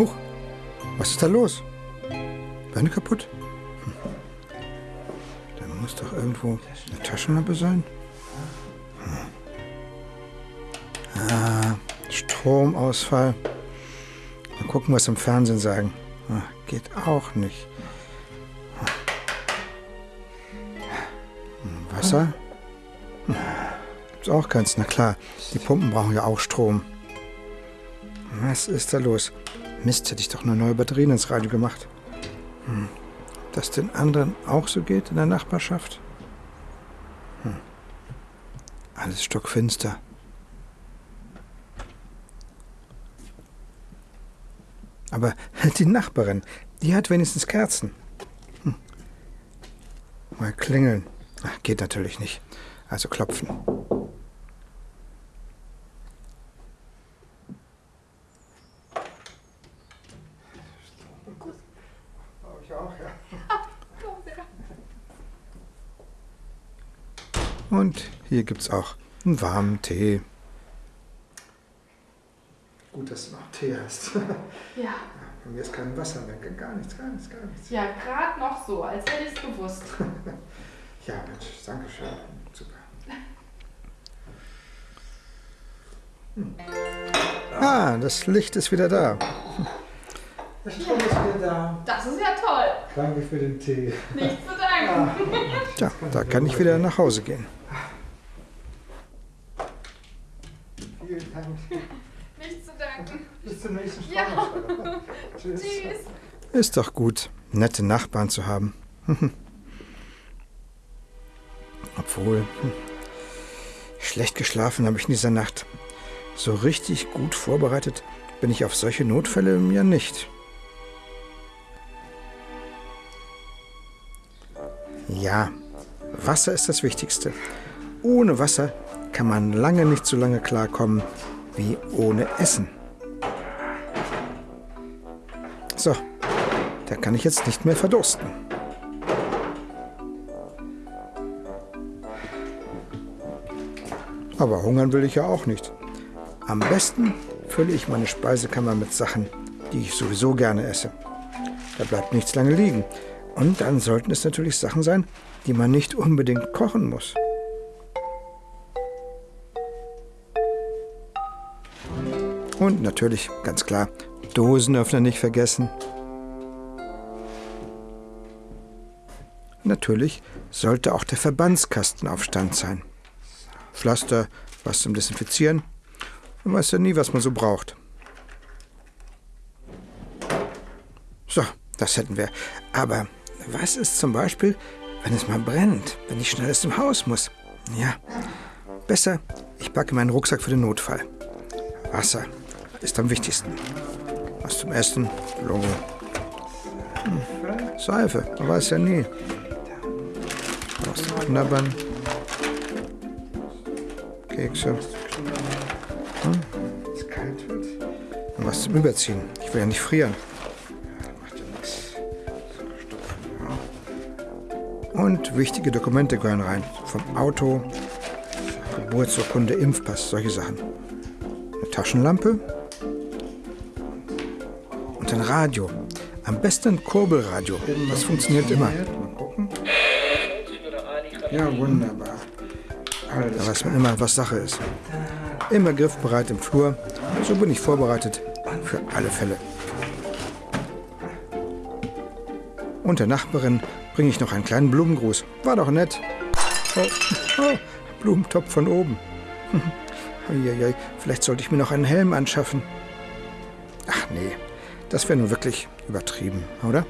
Oh, was ist da los? Beine kaputt? Hm. Da muss doch irgendwo eine Taschenlampe sein. Hm. Ah, Stromausfall. Mal gucken, was im Fernsehen sagen. Ah, geht auch nicht. Hm, Wasser? Hm. Gibt's auch keins. Na klar, die Pumpen brauchen ja auch Strom. Was ist da los? Mist, hätte ich doch nur neue Batterien ins Radio gemacht. Hm. Ob das den anderen auch so geht in der Nachbarschaft? Hm. Alles stockfinster. Aber die Nachbarin, die hat wenigstens Kerzen. Hm. Mal klingeln. Ach, geht natürlich nicht. Also klopfen. Und hier gibt es auch einen warmen Tee. Gut, dass du noch Tee hast. Ja. Bei mir ist kein Wasser mehr. Gar nichts, gar nichts, gar nichts. Ja, gerade noch so, als hätte ich es gewusst. Ja, Mensch, danke schön. Super. Hm. Ah, das Licht ist wieder da. Der Strom ist wieder da. Das ist ja toll. Danke für den Tee. Nicht zu danken. Tja, da kann ich wieder nach Hause gehen. Vielen Dank. Nicht zu danken. Bis zum nächsten Ja. Stromausfall. Tschüss. Tschüss. Ist doch gut, nette Nachbarn zu haben. Obwohl, hm, schlecht geschlafen habe ich in dieser Nacht. So richtig gut vorbereitet bin ich auf solche Notfälle ja nicht. Ja, Wasser ist das Wichtigste. Ohne Wasser kann man lange nicht so lange klarkommen wie ohne Essen. So, da kann ich jetzt nicht mehr verdursten. Aber hungern will ich ja auch nicht. Am besten fülle ich meine Speisekammer mit Sachen, die ich sowieso gerne esse. Da bleibt nichts lange liegen. Und dann sollten es natürlich Sachen sein, die man nicht unbedingt kochen muss. Und natürlich, ganz klar, Dosenöffner nicht vergessen. Natürlich sollte auch der Verbandskasten auf Stand sein. Pflaster, was zum Desinfizieren. Man weiß ja nie, was man so braucht. So, das hätten wir. Aber was ist zum Beispiel, wenn es mal brennt, wenn ich schnell aus dem Haus muss? Ja, besser, ich packe meinen Rucksack für den Notfall. Wasser ist am wichtigsten. Was zum Essen, Logo. Hm, Seife, man weiß ja nie. Was zum Knabbern. Kekse. Hm. Was zum Überziehen. Ich will ja nicht frieren. Und wichtige Dokumente gehören rein. Vom Auto, Geburtsurkunde, Impfpass, solche Sachen. Eine Taschenlampe und ein Radio. Am besten ein Kurbelradio. Das funktioniert immer. Mal gucken. Ja, wunderbar. Da weiß man immer, was Sache ist. Immer griffbereit im Flur. So bin ich vorbereitet für alle Fälle. Und der Nachbarin bringe ich noch einen kleinen Blumengruß. War doch nett. Oh, oh, Blumentopf von oben. Uiuiui, vielleicht sollte ich mir noch einen Helm anschaffen. Ach nee, das wäre nun wirklich übertrieben, oder?